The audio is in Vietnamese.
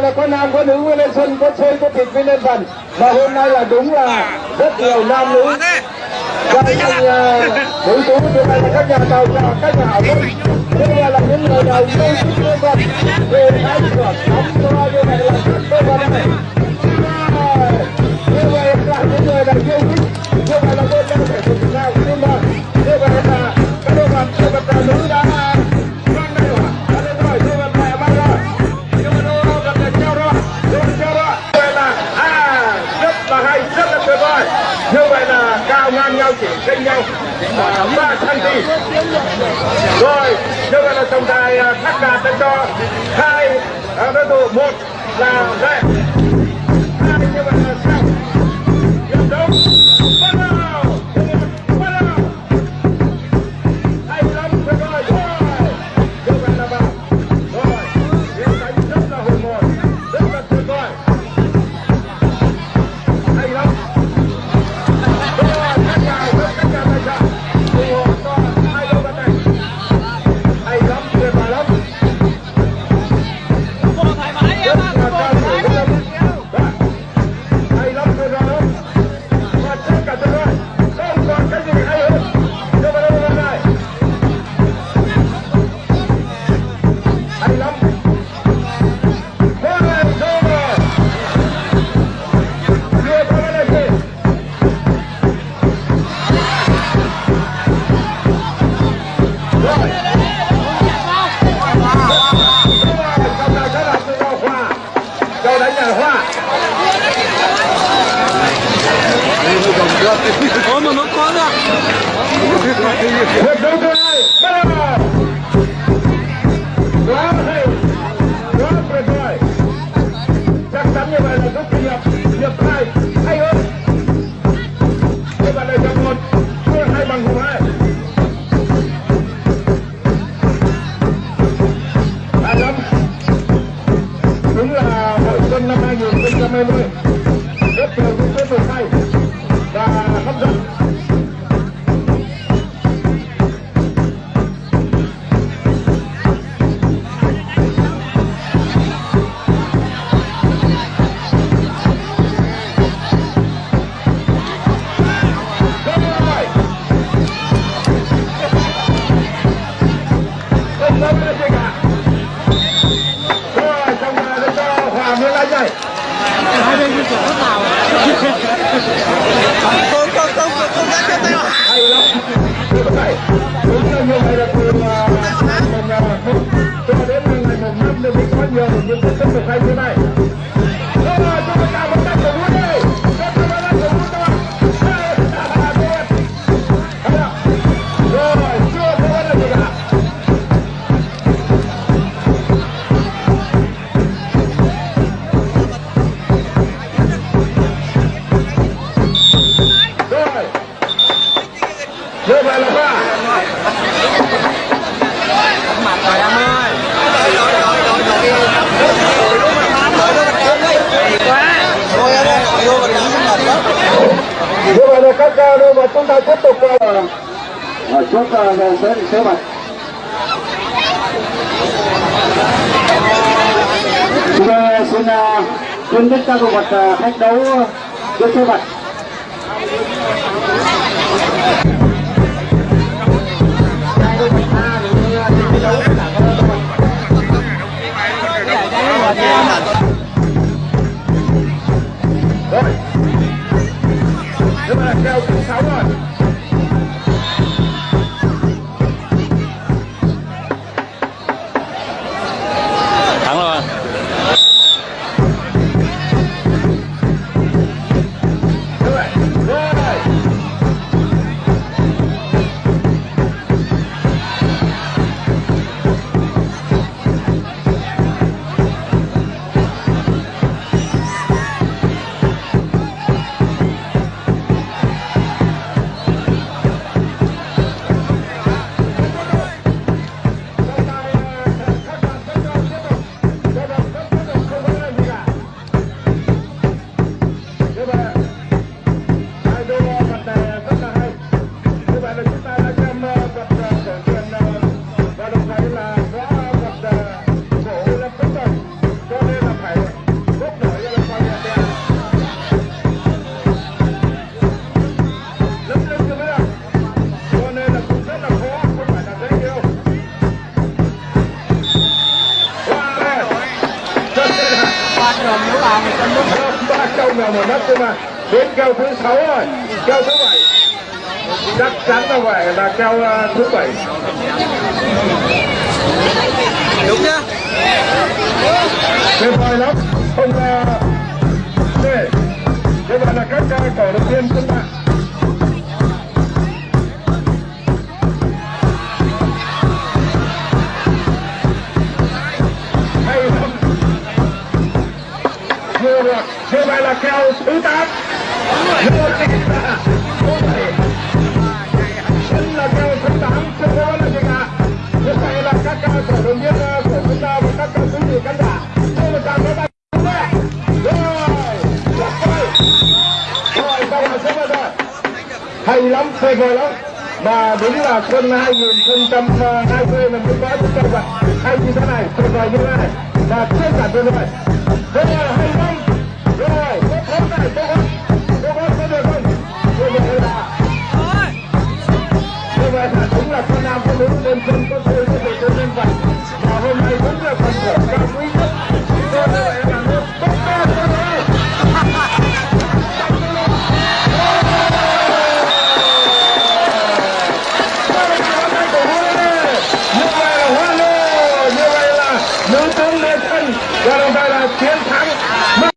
là có nam có nữ mới lên sân có chơi có thịt mới lên phần và hôm nay là đúng là rất nhiều nam nữ. Các anh nữ tú như vậy là các nhà tàu chào các nhà hảo tâm. Nhưng mà là những người nào yêu thích nhân vật về thái cửa đóng cho như vậy là rất tốt vào đây như vậy là những người nào yêu thích là ngang nhau, chỉ cách nhau. Ba cm rồi như vậy là tổng tài khắc à, đạt cho hai à, đối thủ, một là đây hay, quá tuyệt vời. Chắc chắn như vậy là rút kinh nghiệm. Hiệp hai, hay hơn. Như vậy là hiệp một, thua hai bằng hiệp hai. Hay lắm. Đúng là hội xuân năm 2020 Hai bên như kiểu rất nào Không, không, không, như vậy là ba. Mặt rồi em ơi mà như vậy là các uh, đôi vật chúng ta tiếp tục uh, ở chốt uh, về sẽ sẽ mặt. Chúng ta xin uh, khuyến khích các đội vật khách đấu uh, với số Đúng rồi nhưng mà kêu thứ rồi. Không vào một đất cơ mà? Đến keo thứ sáu rồi. Keo thứ bảy. Chắc chắn là phải là keo ờ, thứ bảy. Đúng nhá. Tuyệt vời lắm. Không uh, để đây là các cổ động viên chúng ta là keo thứ tám. Vô là vô là thứ tám chưa đó là gì cả như vậy là các ca, cổ động viên của chúng ta và các uh, quý vị khán giả như là chào các bạn hay lắm tuyệt vời lắm. Và đúng là xuân 2020 là mới có chúng ta vậy. Hay như thế này tuyệt vời như thế này. Và chưa cả tuyệt vời là hay lắm. yang.